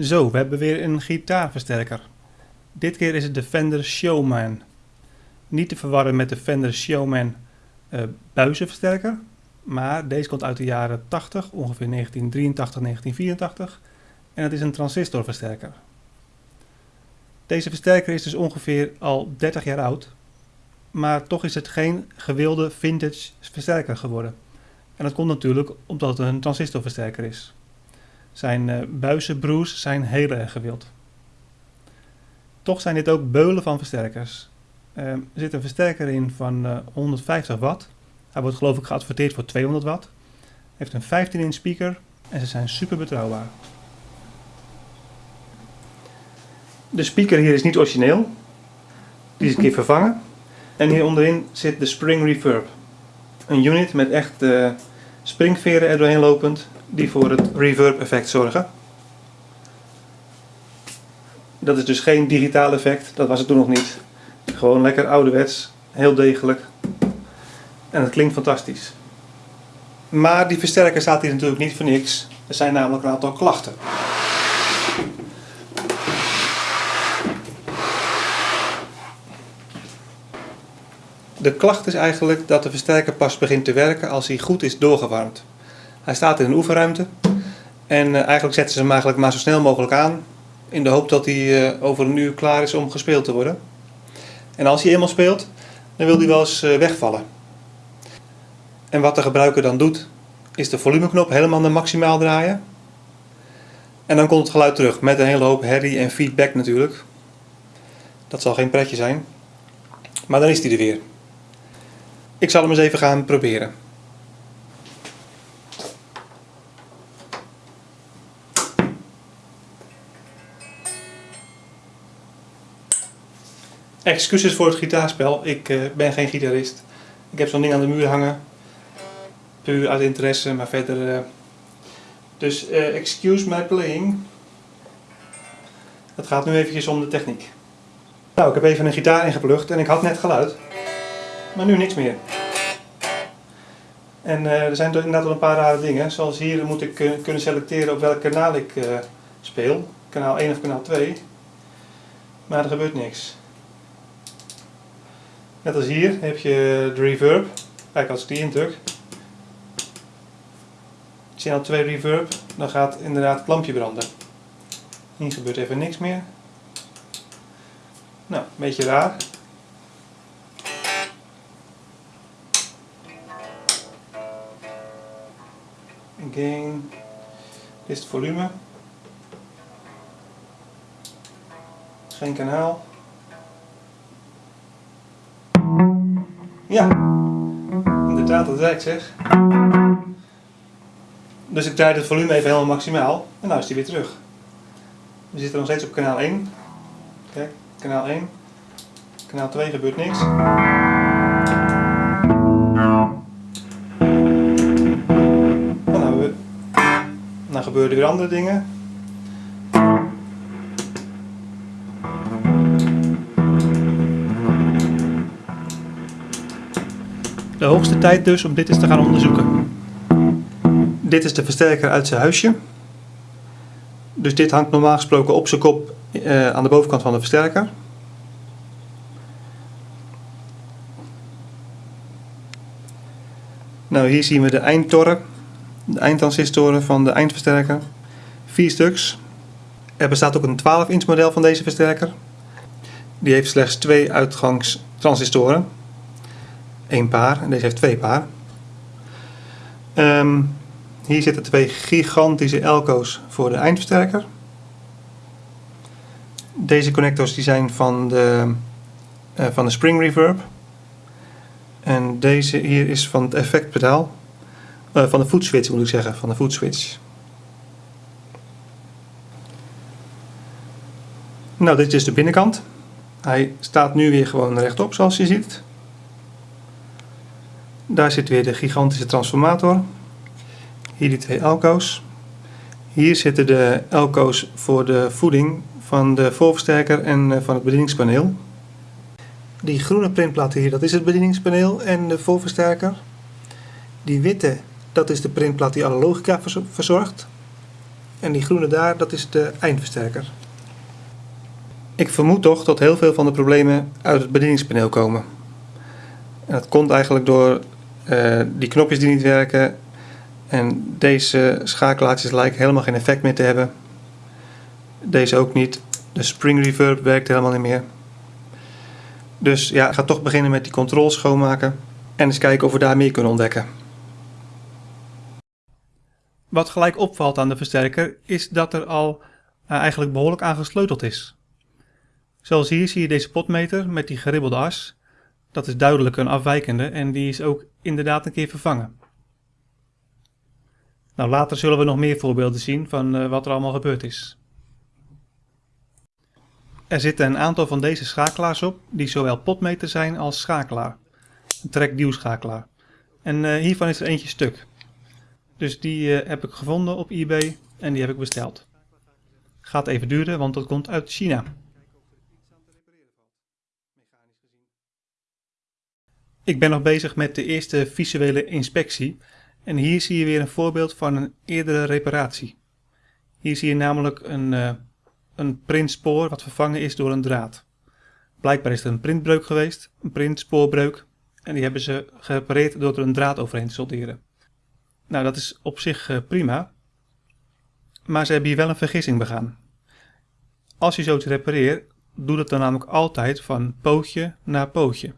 Zo, we hebben weer een gitaarversterker. Dit keer is het de Fender Showman. Niet te verwarren met de Fender Showman uh, buizenversterker. Maar deze komt uit de jaren 80, ongeveer 1983, 1984. En het is een transistorversterker. Deze versterker is dus ongeveer al 30 jaar oud. Maar toch is het geen gewilde vintage versterker geworden. En dat komt natuurlijk omdat het een transistorversterker is. Zijn uh, buizenbroes zijn heel erg gewild. Toch zijn dit ook beulen van versterkers. Uh, er zit een versterker in van uh, 150 watt. Hij wordt geloof ik geadverteerd voor 200 watt. Heeft een 15 inch speaker en ze zijn super betrouwbaar. De speaker hier is niet origineel. Die is een keer vervangen. En hier onderin zit de spring reverb. Een unit met echt springveren er doorheen lopend die voor het reverb effect zorgen. Dat is dus geen digitaal effect, dat was het toen nog niet. Gewoon lekker ouderwets, heel degelijk. En het klinkt fantastisch. Maar die versterker staat hier natuurlijk niet voor niks. Er zijn namelijk een aantal klachten. De klacht is eigenlijk dat de versterker pas begint te werken als hij goed is doorgewarmd. Hij staat in een oefenruimte en uh, eigenlijk zetten ze hem eigenlijk maar zo snel mogelijk aan in de hoop dat hij uh, over een uur klaar is om gespeeld te worden. En als hij eenmaal speelt, dan wil hij wel eens uh, wegvallen. En wat de gebruiker dan doet, is de volumeknop helemaal naar maximaal draaien. En dan komt het geluid terug met een hele hoop herrie en feedback natuurlijk. Dat zal geen pretje zijn. Maar dan is hij er weer. Ik zal hem eens even gaan proberen. Excuses voor het gitaarspel, ik uh, ben geen gitarist. Ik heb zo'n ding aan de muur hangen. Puur uit interesse, maar verder... Uh... Dus uh, excuse my playing. Het gaat nu eventjes om de techniek. Nou, ik heb even een gitaar ingeplucht en ik had net geluid. Maar nu niks meer. En er zijn inderdaad wel een paar rare dingen. Zoals hier moet ik kunnen selecteren op welk kanaal ik speel. Kanaal 1 of kanaal 2. Maar er gebeurt niks. Net als hier heb je de reverb. Kijk, als ik die indruk. Channel 2 reverb, dan gaat inderdaad het lampje branden. Hier gebeurt even niks meer. Nou, een beetje raar. Gain. Dit is het volume. Geen kanaal. Dat werkt zeg. Dus ik draai het volume even helemaal maximaal en nu is hij weer terug. We zitten nog steeds op kanaal 1. Kijk, kanaal 1. Kanaal 2 gebeurt niks. Dan, we, dan gebeuren er weer andere dingen. De hoogste tijd dus om dit eens te gaan onderzoeken. Dit is de versterker uit zijn huisje. Dus dit hangt normaal gesproken op zijn kop uh, aan de bovenkant van de versterker. Nou, hier zien we de eindtoren, de eindtransistoren van de eindversterker. Vier stuks. Er bestaat ook een 12 inch model van deze versterker. Die heeft slechts twee uitgangstransistoren één paar en deze heeft twee paar. Um, hier zitten twee gigantische elko's voor de eindversterker. Deze connectors die zijn van de, uh, van de spring reverb. En deze hier is van het effectpedaal. Uh, van de footswitch moet ik zeggen, van de footswitch. Nou, dit is de binnenkant. Hij staat nu weer gewoon rechtop zoals je ziet. Daar zit weer de gigantische transformator. Hier die twee elko's. Hier zitten de elko's voor de voeding van de voorversterker en eh, van het bedieningspaneel. Die groene printplaten hier, dat is het bedieningspaneel en de voorversterker. Die witte, dat is de printplaat die alle logica verzorgt. En die groene daar, dat is de eindversterker. Ik vermoed toch dat heel veel van de problemen uit het bedieningspaneel komen. En dat komt eigenlijk door uh, die knopjes die niet werken. En deze schakelaartjes lijken helemaal geen effect meer te hebben. Deze ook niet. De spring reverb werkt helemaal niet meer. Dus ja, ik ga toch beginnen met die controls schoonmaken. En eens kijken of we daar meer kunnen ontdekken. Wat gelijk opvalt aan de versterker is dat er al uh, eigenlijk behoorlijk aan gesleuteld is. Zoals hier zie je deze potmeter met die geribbelde as. Dat is duidelijk een afwijkende en die is ook inderdaad een keer vervangen. Nou, later zullen we nog meer voorbeelden zien van uh, wat er allemaal gebeurd is. Er zitten een aantal van deze schakelaars op die zowel potmeter zijn als schakelaar. Een track schakelaar. En uh, hiervan is er eentje stuk. Dus die uh, heb ik gevonden op eBay en die heb ik besteld. Gaat even duren, want dat komt uit China. Ik ben nog bezig met de eerste visuele inspectie en hier zie je weer een voorbeeld van een eerdere reparatie. Hier zie je namelijk een, uh, een printspoor wat vervangen is door een draad. Blijkbaar is er een printbreuk geweest, een printspoorbreuk, en die hebben ze gerepareerd door er een draad overheen te solderen. Nou, dat is op zich uh, prima, maar ze hebben hier wel een vergissing begaan. Als je zoiets repareert, doe dat dan namelijk altijd van pootje naar pootje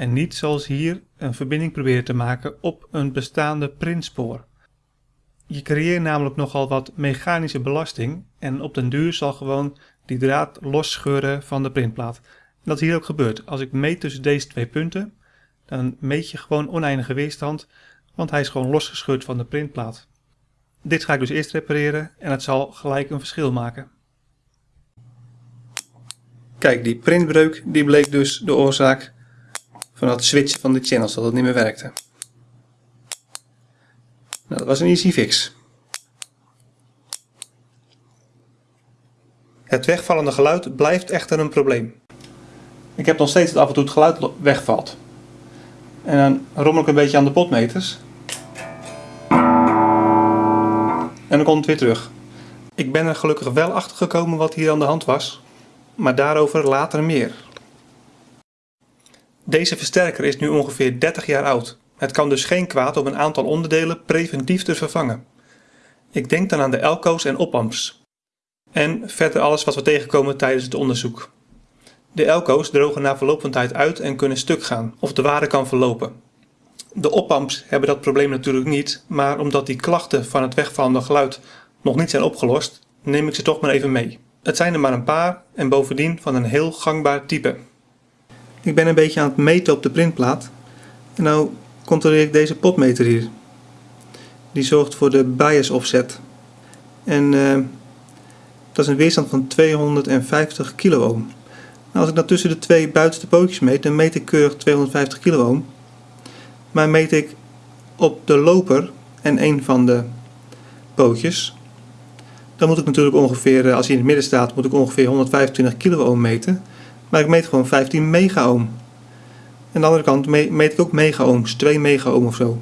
en niet zoals hier een verbinding proberen te maken op een bestaande printspoor. Je creëert namelijk nogal wat mechanische belasting en op den duur zal gewoon die draad losscheuren van de printplaat. dat is hier ook gebeurt. Als ik meet tussen deze twee punten, dan meet je gewoon oneindige weerstand, want hij is gewoon losgescheurd van de printplaat. Dit ga ik dus eerst repareren en het zal gelijk een verschil maken. Kijk, die printbreuk die bleek dus de oorzaak van het switchen van de channels, dat het niet meer werkte. Nou, dat was een easy fix. Het wegvallende geluid blijft echter een probleem. Ik heb nog steeds dat af en toe het geluid wegvalt. En dan rommel ik een beetje aan de potmeters. En dan komt het weer terug. Ik ben er gelukkig wel achter gekomen wat hier aan de hand was. Maar daarover later meer. Deze versterker is nu ongeveer 30 jaar oud. Het kan dus geen kwaad om een aantal onderdelen preventief te vervangen. Ik denk dan aan de elco's en opamps. En verder alles wat we tegenkomen tijdens het onderzoek. De elco's drogen na verloop van tijd uit en kunnen stuk gaan, of de waarde kan verlopen. De opamps hebben dat probleem natuurlijk niet, maar omdat die klachten van het wegvallende geluid nog niet zijn opgelost, neem ik ze toch maar even mee. Het zijn er maar een paar en bovendien van een heel gangbaar type. Ik ben een beetje aan het meten op de printplaat. En nou controleer ik deze potmeter hier. Die zorgt voor de bias offset. En uh, dat is een weerstand van 250 kiloohm. Nou, als ik dat tussen de twee buitenste pootjes meet, dan meet ik keurig 250 kiloohm. Maar meet ik op de loper en een van de pootjes, dan moet ik natuurlijk ongeveer, eh, als hij in het midden staat, moet ik ongeveer 125 kiloohm meten. Maar ik meet gewoon 15 megaohm. Aan de andere kant meet ik ook megaohms, 2 megaohm of zo. Nou,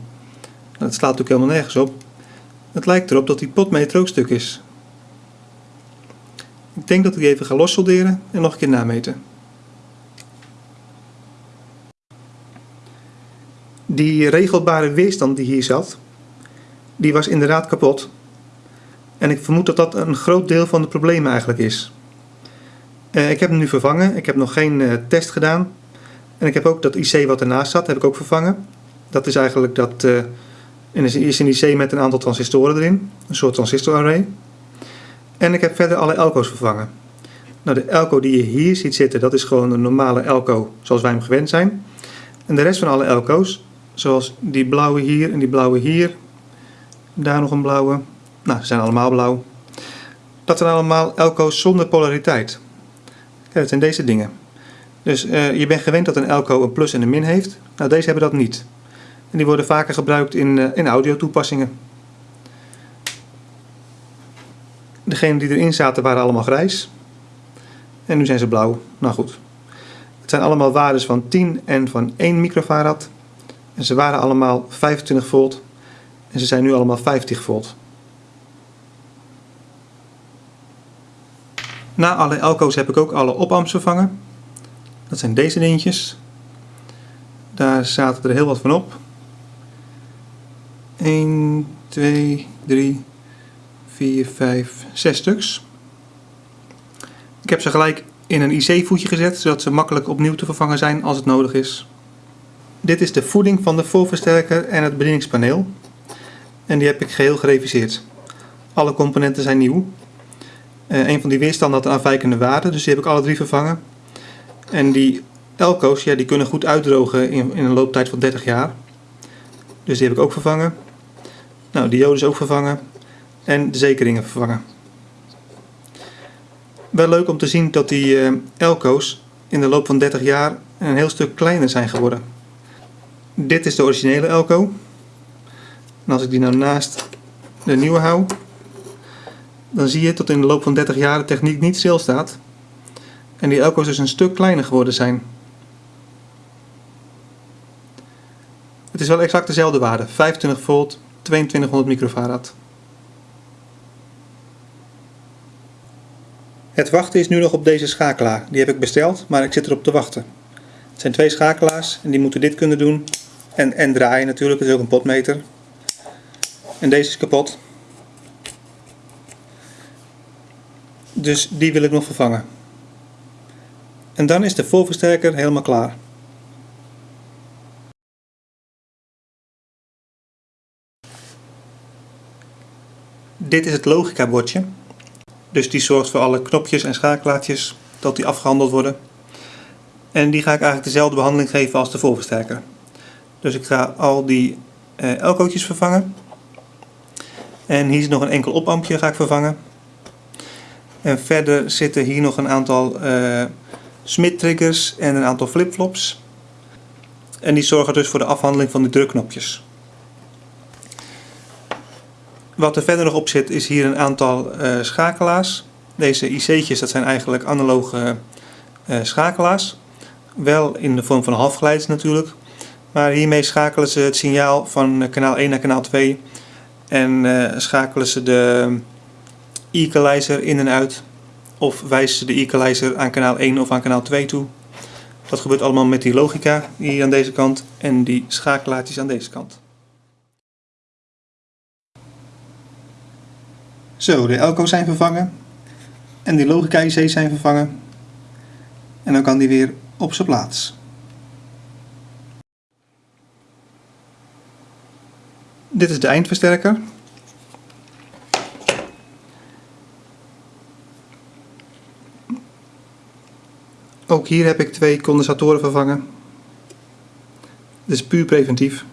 dat slaat natuurlijk helemaal nergens op. Het lijkt erop dat die potmeter ook stuk is. Ik denk dat ik die even ga lossolderen en nog een keer nameten. Die regelbare weerstand die hier zat, die was inderdaad kapot. En ik vermoed dat dat een groot deel van de problemen eigenlijk is. Uh, ik heb hem nu vervangen. Ik heb nog geen uh, test gedaan. En ik heb ook dat IC wat ernaast zat, heb ik ook vervangen. Dat is eigenlijk dat, uh, is een IC met een aantal transistoren erin. Een soort transistorarray. En ik heb verder alle elco's vervangen. Nou, de elco die je hier ziet zitten, dat is gewoon een normale elco zoals wij hem gewend zijn. En de rest van alle elco's, zoals die blauwe hier en die blauwe hier. Daar nog een blauwe. Nou, ze zijn allemaal blauw. Dat zijn allemaal elco's zonder polariteit. Dat zijn deze dingen. Dus uh, je bent gewend dat een elco een plus en een min heeft. Nou, deze hebben dat niet. En die worden vaker gebruikt in, uh, in audio toepassingen. Degenen die erin zaten waren allemaal grijs. En nu zijn ze blauw. Nou goed. Het zijn allemaal waardes van 10 en van 1 microfarad. En ze waren allemaal 25 volt. En ze zijn nu allemaal 50 volt. Na alle elko's heb ik ook alle opamps vervangen. Dat zijn deze dingetjes. Daar zaten er heel wat van op. 1, 2, 3, 4, 5, 6 stuks. Ik heb ze gelijk in een IC-voetje gezet, zodat ze makkelijk opnieuw te vervangen zijn als het nodig is. Dit is de voeding van de voorversterker en het bedieningspaneel. En die heb ik geheel gereviseerd. Alle componenten zijn nieuw. Uh, een van die weerstanden had een afwijkende waarde, dus die heb ik alle drie vervangen. En die elko's, ja, die kunnen goed uitdrogen in, in een looptijd van 30 jaar. Dus die heb ik ook vervangen. Nou, de is ook vervangen. En de zekeringen vervangen. Wel leuk om te zien dat die uh, elko's in de loop van 30 jaar een heel stuk kleiner zijn geworden. Dit is de originele elko. En als ik die nou naast de nieuwe hou, dan zie je dat in de loop van 30 jaar de techniek niet stilstaat. En die elko's dus een stuk kleiner geworden zijn. Het is wel exact dezelfde waarde, 25 volt, 2200 microfarad. Het wachten is nu nog op deze schakelaar. Die heb ik besteld, maar ik zit erop te wachten. Het zijn twee schakelaars en die moeten dit kunnen doen. En, en draaien natuurlijk, het is ook een potmeter. En deze is kapot. Dus die wil ik nog vervangen. En dan is de voorversterker helemaal klaar. Dit is het logica bordje. Dus die zorgt voor alle knopjes en schakelaartjes dat die afgehandeld worden. En die ga ik eigenlijk dezelfde behandeling geven als de voorversterker. Dus ik ga al die uh, elkootjes vervangen. En hier is nog een enkel opampje ga ik vervangen. En verder zitten hier nog een aantal uh, Smit triggers en een aantal flipflops. En die zorgen dus voor de afhandeling van de drukknopjes. Wat er verder nog op zit is hier een aantal uh, schakelaars. Deze IC'tjes dat zijn eigenlijk analoge uh, schakelaars. Wel in de vorm van halfgeleiders natuurlijk. Maar hiermee schakelen ze het signaal van kanaal 1 naar kanaal 2. En schakelen ze de equalizer in en uit. Of ze de equalizer aan kanaal 1 of aan kanaal 2 toe. Dat gebeurt allemaal met die logica hier aan deze kant en die schakelaartjes aan deze kant. Zo, de elko's zijn vervangen. En die logica IC's zijn vervangen. En dan kan die weer op zijn plaats. Dit is de eindversterker. Ook hier heb ik twee condensatoren vervangen. Dit is puur preventief.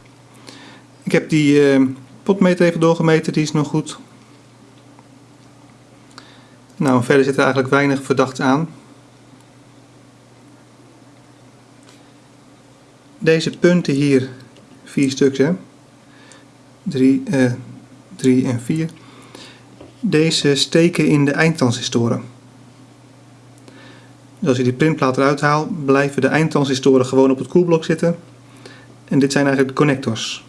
Ik heb die uh, potmeter even doorgemeten, die is nog goed. Nou, verder zit er eigenlijk weinig verdachts aan. Deze punten hier, vier stuks hè. 3, uh, 3 en 4. Deze steken in de eindtransistoren. Dus als je die printplaat eruit haalt, blijven de eindtransistoren gewoon op het koelblok zitten. En dit zijn eigenlijk de connectors.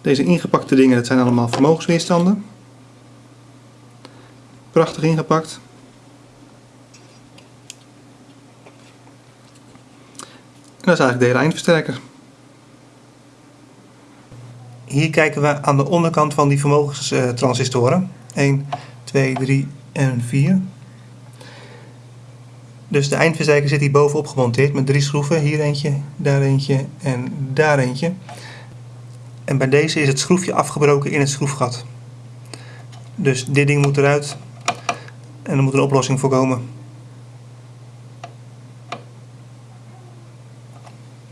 Deze ingepakte dingen, dat zijn allemaal vermogensweerstanden. Prachtig ingepakt. En dat is eigenlijk de hele eindversterker. Hier kijken we aan de onderkant van die vermogenstransistoren. 1, 2, 3 en 4. Dus de eindversterker zit hier bovenop gemonteerd met drie schroeven. Hier eentje, daar eentje en daar eentje. En bij deze is het schroefje afgebroken in het schroefgat. Dus dit ding moet eruit en er moet een oplossing voor komen.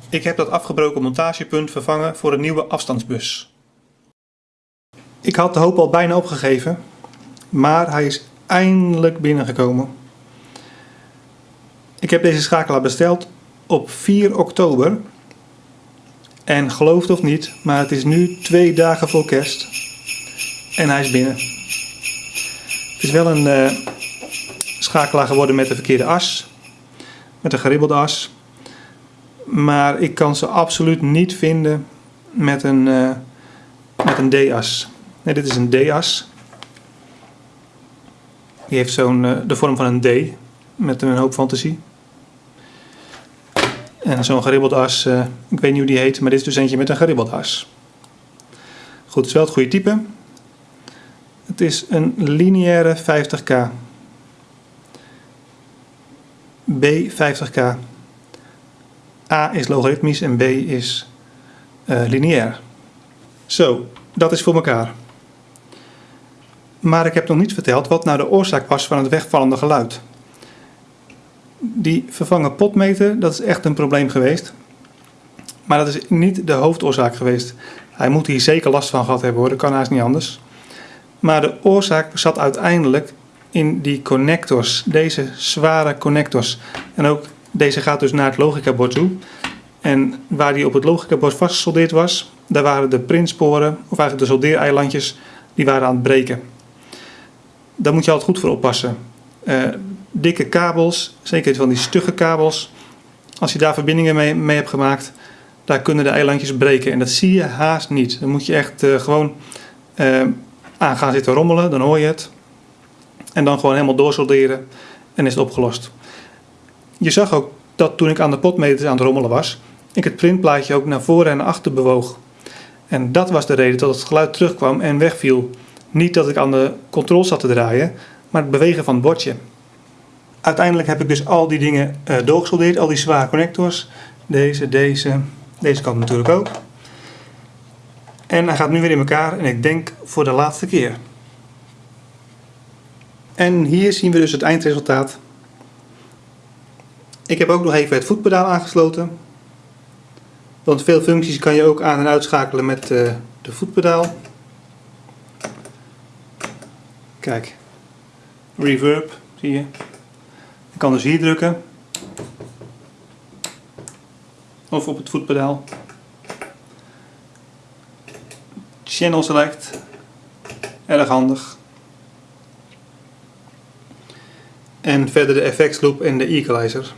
Ik heb dat afgebroken montagepunt vervangen voor een nieuwe afstandsbus. Ik had de hoop al bijna opgegeven, maar hij is eindelijk binnengekomen. Ik heb deze schakelaar besteld op 4 oktober. En geloof het of niet, maar het is nu twee dagen voor kerst. En hij is binnen. Het is wel een uh, schakelaar geworden met de verkeerde as. Met een geribbelde as. Maar ik kan ze absoluut niet vinden met een, uh, met een D-as. Nee, dit is een D-as. Die heeft zo'n eh, de vorm van een D met een hoop fantasie. En zo'n geribbeld as, eh, ik weet niet hoe die heet, maar dit is dus eentje met een geribbeld as. Goed, het is wel het goede type. Het is een lineaire 50k. B 50k. A is logaritmisch en B is uh, lineair. Zo, dat is voor elkaar. Maar ik heb nog niet verteld wat nou de oorzaak was van het wegvallende geluid. Die vervangen potmeter, dat is echt een probleem geweest. Maar dat is niet de hoofdoorzaak geweest. Hij moet hier zeker last van gehad hebben hoor, dat kan haast niet anders. Maar de oorzaak zat uiteindelijk in die connectors, deze zware connectors. En ook deze gaat dus naar het logicabord toe. En waar die op het logicabord vastgesoldeerd was, daar waren de printsporen, of eigenlijk de soldeereilandjes, die waren aan het breken. Daar moet je altijd goed voor oppassen. Uh, dikke kabels, zeker van die stugge kabels, als je daar verbindingen mee, mee hebt gemaakt, daar kunnen de eilandjes breken. En dat zie je haast niet. Dan moet je echt uh, gewoon uh, aan gaan zitten rommelen, dan hoor je het. En dan gewoon helemaal doorsolderen en is het opgelost. Je zag ook dat toen ik aan de potmeters aan het rommelen was, ik het printplaatje ook naar voren en naar achter bewoog. En dat was de reden dat het geluid terugkwam en wegviel. Niet dat ik aan de controle zat te draaien, maar het bewegen van het bordje. Uiteindelijk heb ik dus al die dingen uh, doorgesoldeerd, al die zware connectors. Deze, deze, deze kant natuurlijk ook. En hij gaat nu weer in elkaar en ik denk voor de laatste keer. En hier zien we dus het eindresultaat. Ik heb ook nog even het voetpedaal aangesloten. Want veel functies kan je ook aan- en uitschakelen met uh, de voetpedaal. Kijk, reverb zie je. Kan dus hier drukken. Of op het voetpedaal. Channel select. Erg handig. En verder de effects loop en de equalizer.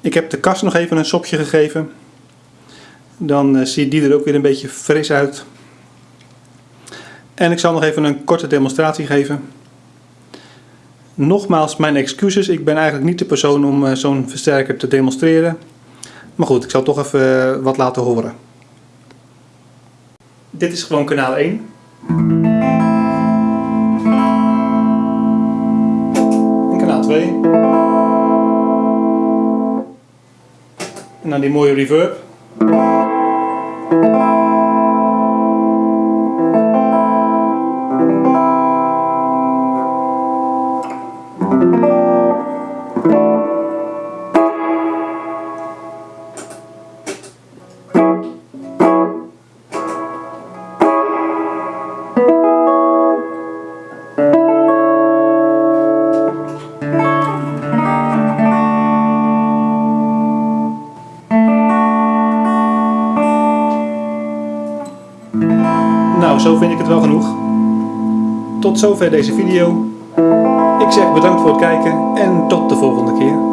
Ik heb de kast nog even een sopje gegeven. Dan uh, ziet die er ook weer een beetje fris uit. En ik zal nog even een korte demonstratie geven. Nogmaals mijn excuses, ik ben eigenlijk niet de persoon om uh, zo'n versterker te demonstreren. Maar goed, ik zal toch even uh, wat laten horen. Dit is gewoon kanaal 1. En kanaal 2. En dan die mooie reverb. Wel genoeg. Tot zover deze video. Ik zeg bedankt voor het kijken en tot de volgende keer.